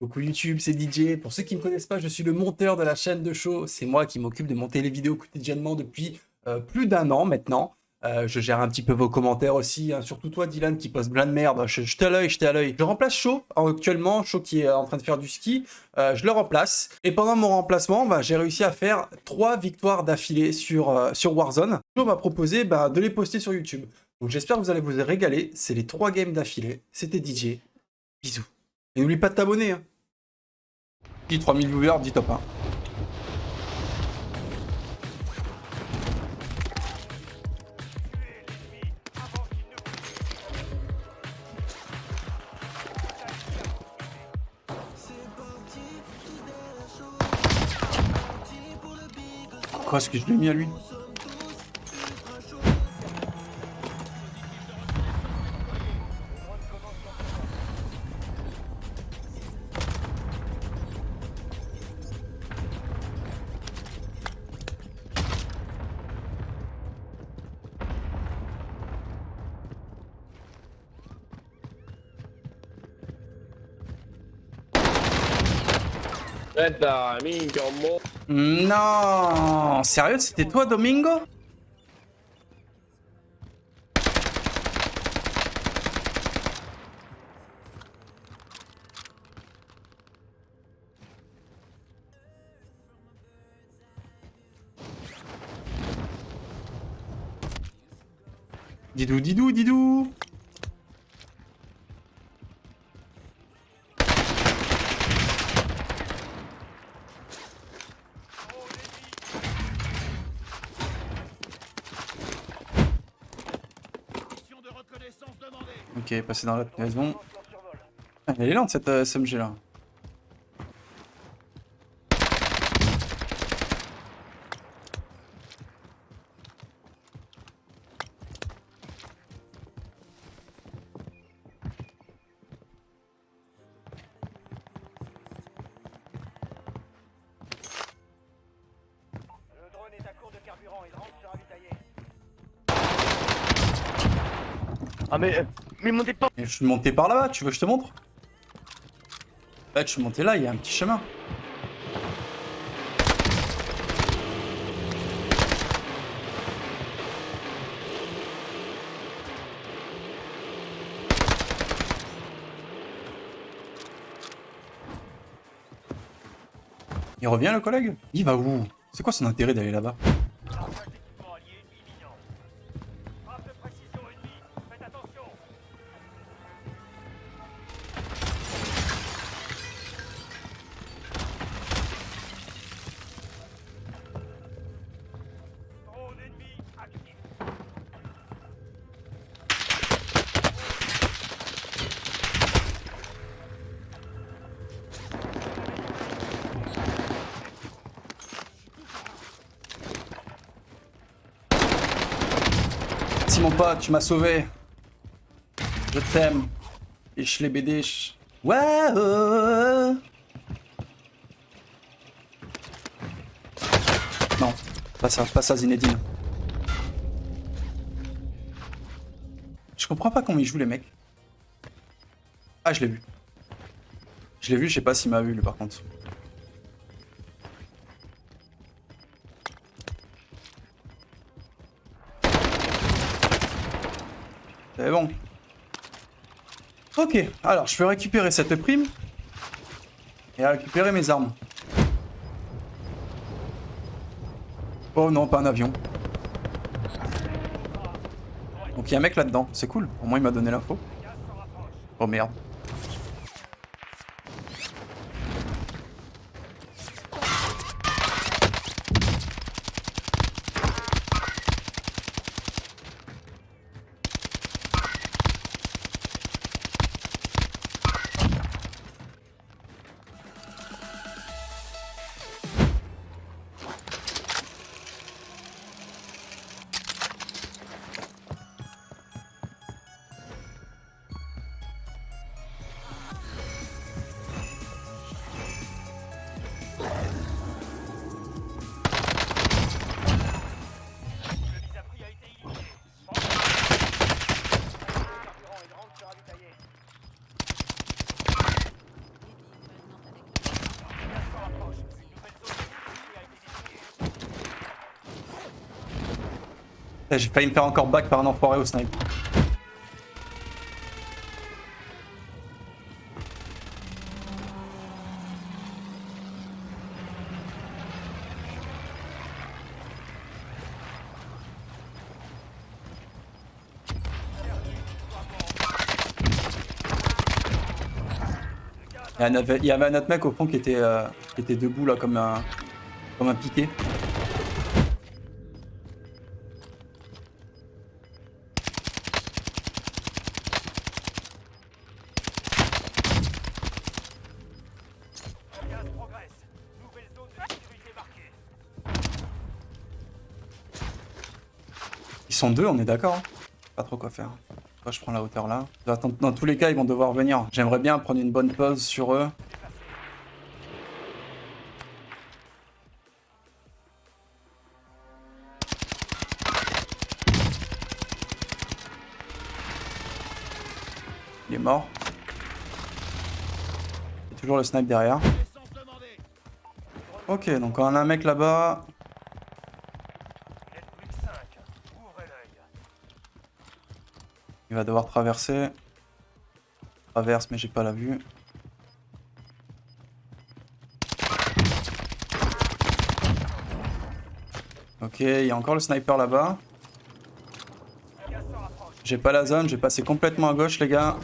Coucou YouTube, c'est DJ. Pour ceux qui ne me connaissent pas, je suis le monteur de la chaîne de show. C'est moi qui m'occupe de monter les vidéos quotidiennement depuis euh, plus d'un an maintenant. Euh, je gère un petit peu vos commentaires aussi, hein. surtout toi Dylan qui poste plein de merde. Je, je à l'œil, je à l'œil. Je remplace Shaw actuellement, Shaw qui est en train de faire du ski. Euh, je le remplace. Et pendant mon remplacement, bah, j'ai réussi à faire trois victoires d'affilée sur, Warzone. Shaw m'a proposé bah, de les poster sur YouTube. Donc j'espère que vous allez vous régaler. C'est les trois games d'affilée. C'était DJ. Bisous. Et n'oublie pas de t'abonner. Hein. 3000 viewers, dit top 1. Quoi, est-ce que je l'ai mis à lui? Non Sérieux, c'était toi, Domingo? Didou, didou, didou Ok, passé dans la maison. Ah, elle est lente cette euh, SMG là. Le drone est à court de carburant, il rentre se ravitailler. Ah mais... Je suis monté par là-bas, tu veux que je te montre Ouais, je suis monté là, il y a un petit chemin. Il revient le collègue? Il va où? C'est quoi son intérêt d'aller là-bas? Mon pote, tu m'as sauvé. Je t'aime. Et je les BD. Ouais. Non, pas ça, pas ça Zinedine. Je comprends pas comment ils jouent les mecs. Ah, je l'ai vu. Je l'ai vu, je sais pas s'il m'a vu lui par contre. C'est bon. Ok, alors je peux récupérer cette prime. Et récupérer mes armes. Oh non, pas un avion. Donc il y a un mec là-dedans, c'est cool. Au moins il m'a donné l'info. Oh merde. J'ai failli me faire encore back par un enfoiré au snipe. Il y avait un autre mec au fond qui était, euh, qui était debout là comme un, comme un piqué. Sont deux, on est d'accord hein Pas trop quoi faire. Moi, je prends la hauteur là? Dans, tous les cas, ils vont devoir venir. J'aimerais bien prendre une bonne pause sur eux. Il est mort. Il y a toujours le snipe derrière. Ok, donc on a un mec là-bas. Va devoir traverser. Traverse, mais j'ai pas la vue. Ok, il y a encore le sniper là-bas. J'ai pas la zone, j'ai passé complètement à gauche, les gars.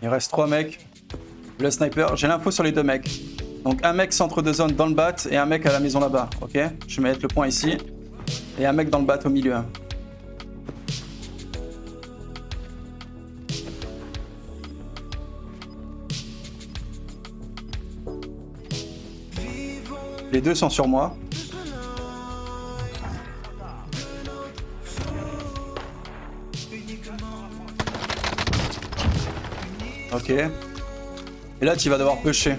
Il reste trois mecs. Le sniper, j'ai l'info sur les deux mecs. Donc un mec centre de zone dans le bat et un mec à la maison là-bas. Ok? Je vais mettre le point ici. Et un mec dans le bat au milieu. Les deux sont sur moi. Ok. Et là, tu vas devoir pêcher.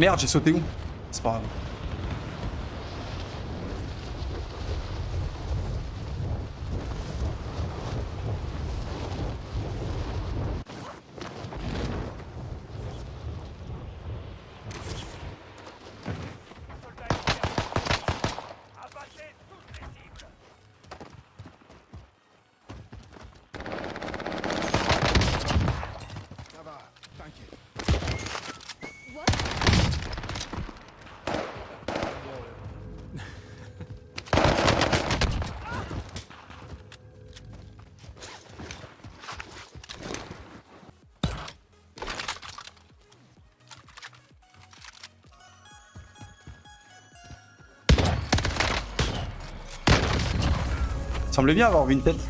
Merde, j'ai sauté où? C'est pas grave. Semblait bien avoir une tête.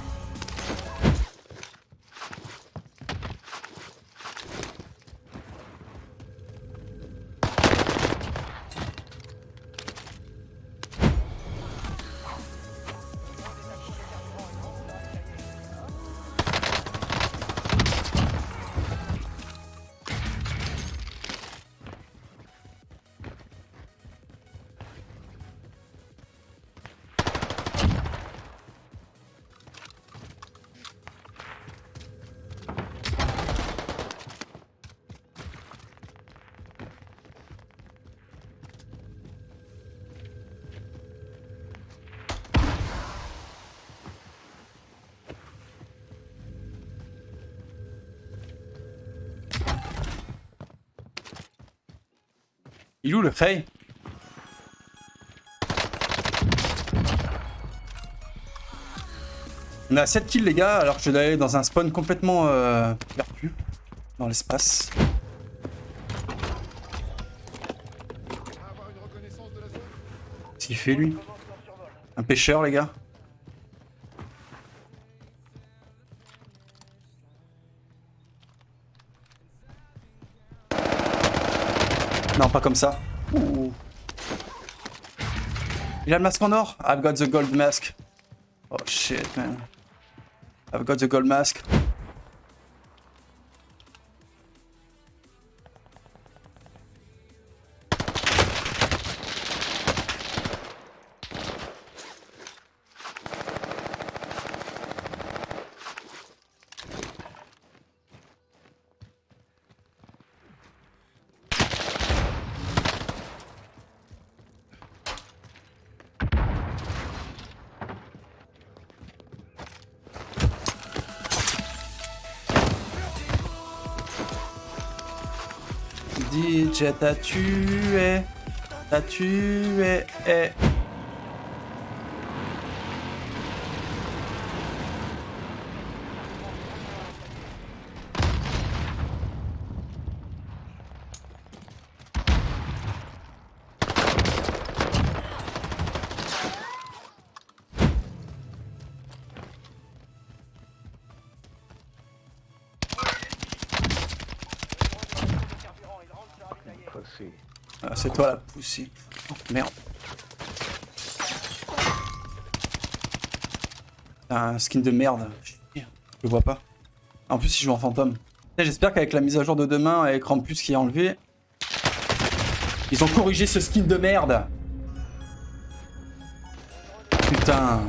Où le On a 7 kills les gars, alors que je vais aller dans un spawn complètement euh, perdu dans l'espace. Qu'est-ce qu'il fait lui? Un pêcheur les gars Non, pas comme ça. Il a le masque en or I've got the gold mask. Oh shit, man. I've got the gold mask. DJ t'a tué, t'a tué. eh. Oh, merde. Un skin de merde. Je le vois pas. En plus, il joue en fantôme. J'espère qu'avec la mise à jour de demain, avec Rampus qui est enlevé, ils ont corrigé ce skin de merde. Putain.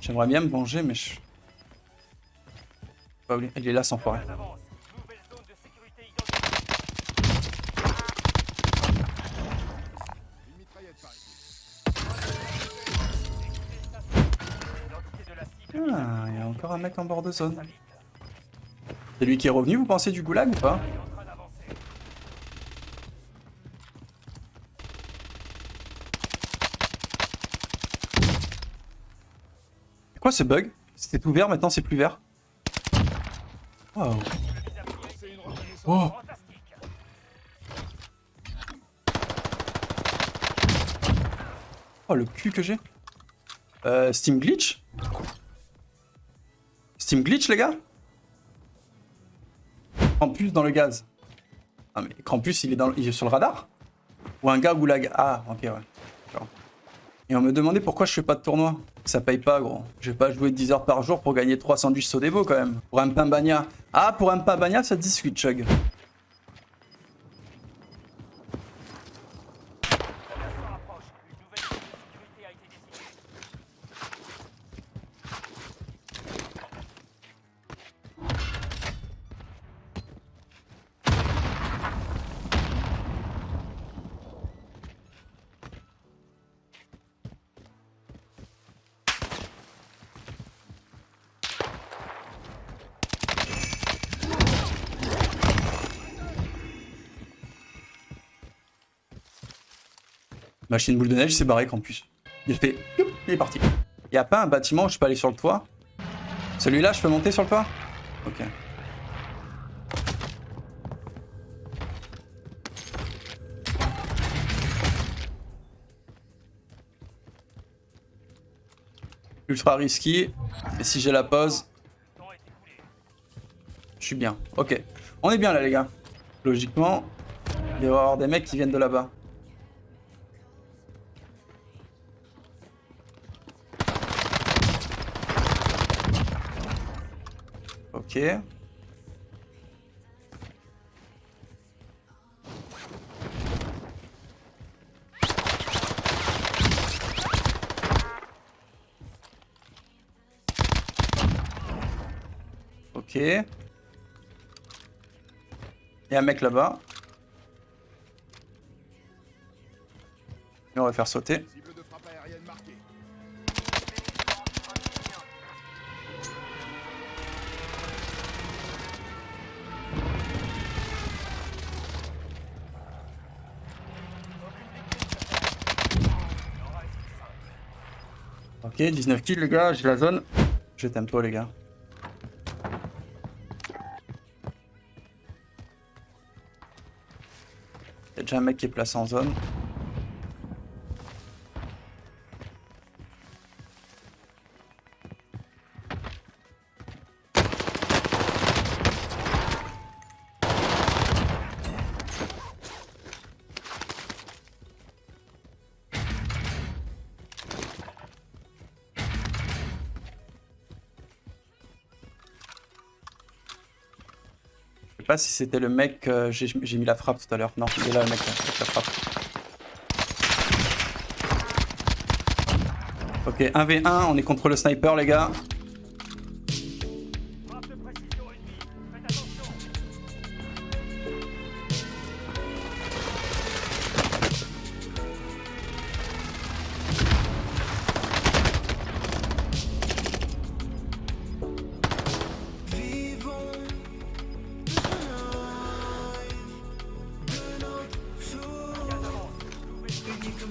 J'aimerais bien me venger, mais je... Il est là, sans forêt. Encore un mec en bord de zone. C'est lui qui est revenu, vous pensez, du goulag ou pas quoi ce bug C'était ouvert, maintenant c'est plus vert. Wow. Oh. Oh, le cul que j'ai. Euh, Steam Glitch Steam Glitch, les gars Krampus dans le gaz. Ah, mais Krampus, il est, dans, il est sur le radar Ou un gars goulag Ah, ok, ouais. Et on me demandait pourquoi je fais pas de tournoi. Ça paye pas, gros. Je vais pas jouer 10 heures par jour pour gagner 3 sandwichs Sodebo, quand même. Pour un pain bagna. Ah, pour un pain bagna, ça te discute, Chug. Machine boule de neige, c'est barré Krampus. Il fait... Il est parti. Y a pas un bâtiment où je peux aller sur le toit? Celui-là, je peux monter sur le toit? Ok. Ultra risqué. Et si j'ai la pause, je suis bien. Ok. On est bien là, les gars. Logiquement, il va y avoir des mecs qui viennent de là-bas. Ok. Ok. Il y a un mec là-bas. On va faire sauter. Ok, 19 kills les gars, j'ai la zone. Je tempo les gars. Il y a déjà un mec qui est placé en zone. Si c'était le mec. J'ai mis la frappe tout à l'heure. Non, il est là le mec la frappe. Ok, 1v1, on est contre le sniper, les gars.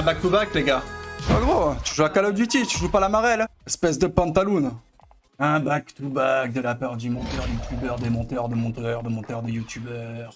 un back-to-back, les gars. Oh gros, tu joues à Call of Duty, tu joues pas à la marelle. Espèce de pantaloon. Un back-to-back de la part du monteur youtubeur, des monteurs de monteurs, de monteurs de youtubeurs.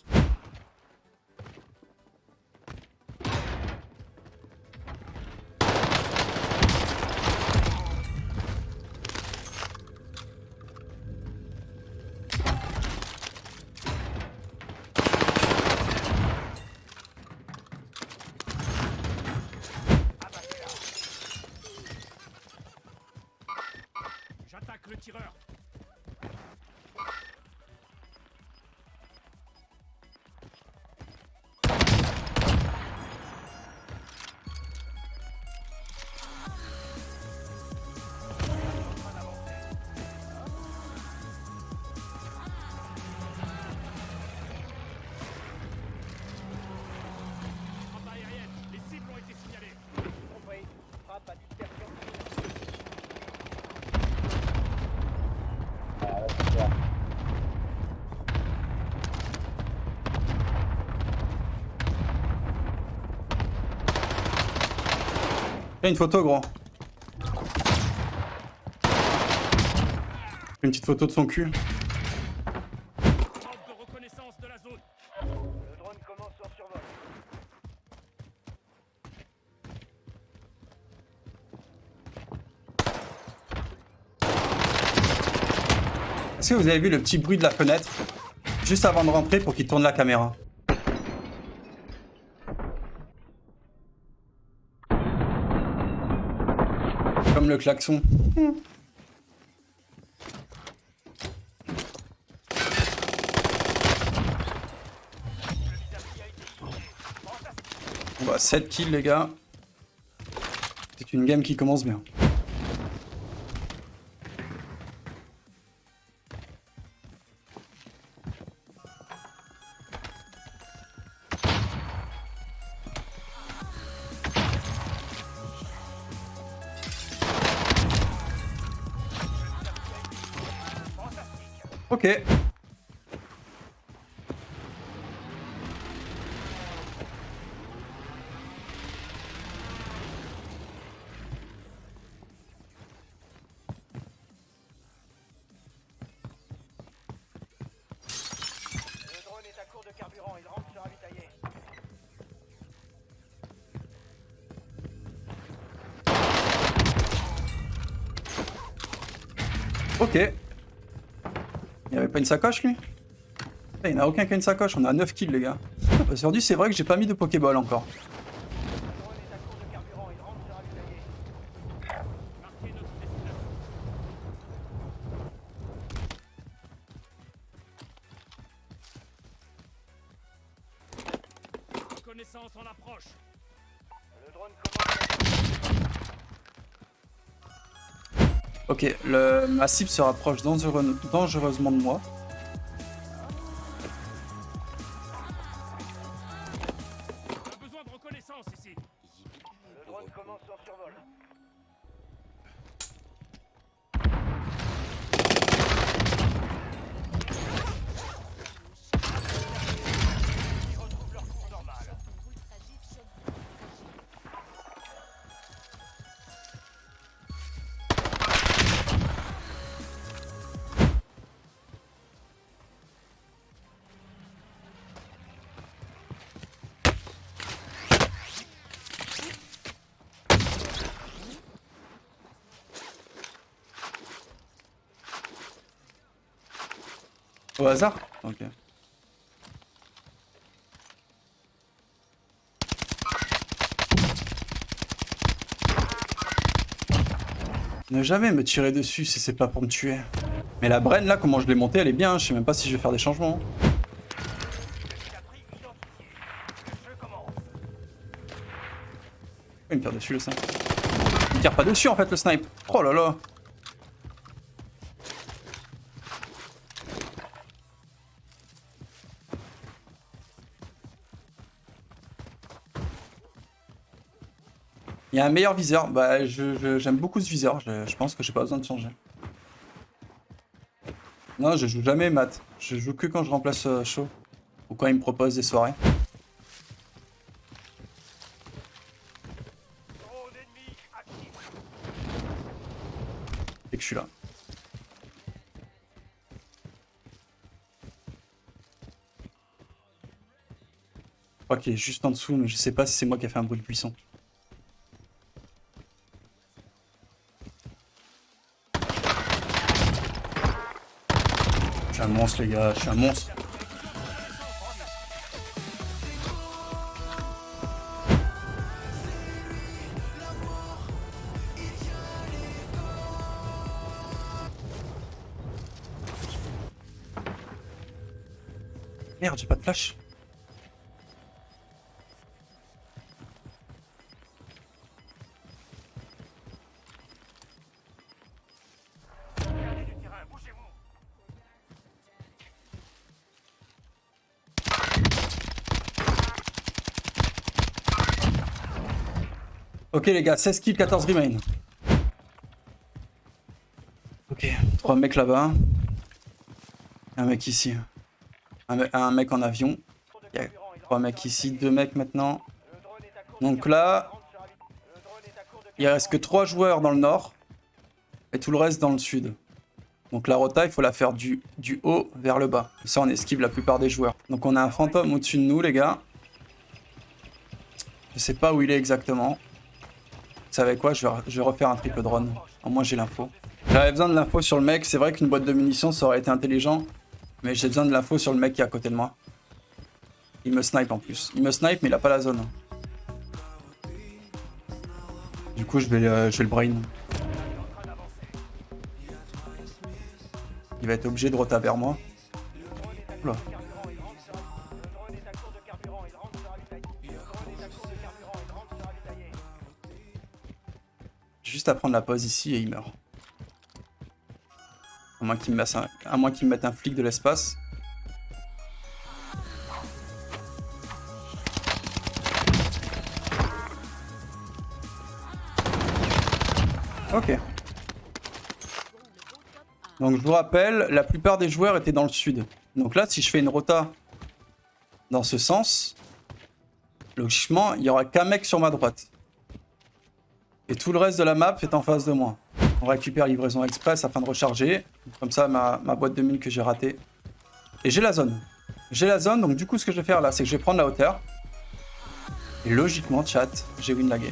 Une photo, gros. Une petite photo de son cul. Est-ce que vous avez vu le petit bruit de la fenêtre Juste avant de rentrer pour qu'il tourne la caméra? Comme le klaxon. On va 7 kills les gars. C'est une game qui commence bien. Ok. Il avait pas une sacoche lui? Il n'y en a aucun qui a une sacoche, on a 9 kills les gars. Aujourd'hui c'est vrai que j'ai pas mis de Pokéball encore. Ok, le... ma cible se rapproche dangereux- dangereusement de moi. On a besoin de reconnaissance ici. Le drone commence son survol. Au hasard Ok. Ne jamais me tirer dessus si c'est pas pour me tuer. Mais la Bren là, comment je l'ai montée, elle est bien. Je sais même pas si je vais faire des changements. Pourquoi il me tire dessus le snipe Il me tire pas dessus en fait le snipe. Oh là là. Il y a un meilleur viseur. Bah, je- j'aime beaucoup ce viseur. Je, pense que j'ai pas besoin de changer. Non, je joue jamais mat. Je joue que quand je remplace euh, chaud. Ou quand il me propose des soirées. Et que je suis là. Je crois qu'il est juste en dessous, mais je sais pas si c'est moi qui ai fait un bruit de. Un monstre les gars, je suis un monstre. Merde, j'ai pas de flash. Ok les gars, 16 kills, 14 remain. Ok, trois mecs là-bas. Un mec ici. Un, me- un mec en avion. Il y a trois mecs ici, deux mecs maintenant. Donc là, il reste que trois joueurs dans le nord. Et tout le reste dans le sud. Donc la rota, il faut la faire du, du haut vers le bas. Ça, on esquive la plupart des joueurs. Donc on a un fantôme au-dessus de nous, les gars. Je sais pas où il est exactement. Vous savez quoi je vais, refaire un triple drone. Au moins j'ai l'info. J'avais besoin de l'info sur le mec. C'est vrai qu'une boîte de munitions, ça aurait été intelligent. Mais j'ai besoin de l'info sur le mec qui est à côté de moi. Il me snipe en plus. Il me snipe, mais il a pas la zone. Du coup, je vais, le- je vais le brain. Il va être obligé de rota vers moi. Oula. Juste à prendre la pause ici et il meurt. À moins qu'il me, mette un- flic de l'espace. Ok. Donc je vous rappelle, la plupart des joueurs étaient dans le sud. Donc là, si je fais une rota dans ce sens, logiquement, il y aura qu'un mec sur ma droite. Et tout le reste de la map est en face de moi. On récupère livraison express afin de recharger. Comme ça, ma, boîte de mine que j'ai ratée. Et j'ai la zone. J'ai la zone, donc du coup, ce que je vais faire là, c'est que je vais prendre la hauteur. Et logiquement, chat, j'ai win la game.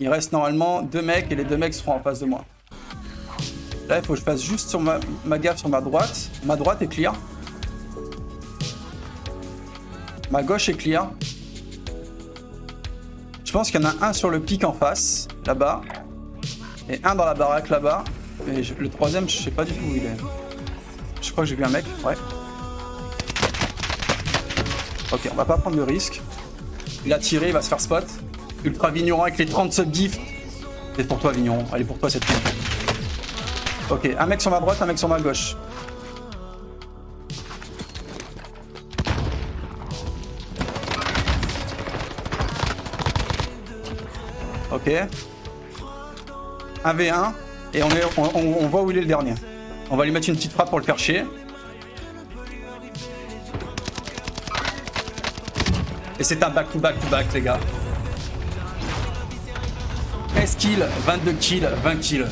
Il reste normalement deux mecs et les deux mecs seront en face de moi. Là, il faut que je fasse juste sur ma, ma gaffe sur ma droite. Ma droite est clear. Ma gauche est clear. Je pense qu'il y en a un sur le pic en face, là-bas. Et un dans la baraque là-bas. Et le troisième, je sais pas du tout où il est. Je crois que j'ai vu un mec, ouais. Ok, on va pas prendre le risque. Il a tiré, il va se faire spot. Ultra vigneron avec les 30 subgifts. C'est pour toi, vigneron. Allez, pour toi, cette fois. Ok, un mec sur ma droite, un mec sur ma gauche. Ok. 1v1. Et on, on, voit où il est le dernier. On va lui mettre une petite frappe pour le faire chier. Et c'est un back-to-back-to-back, les gars. 13 kills, 22 kills, 20 kills.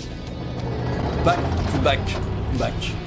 Back to back back.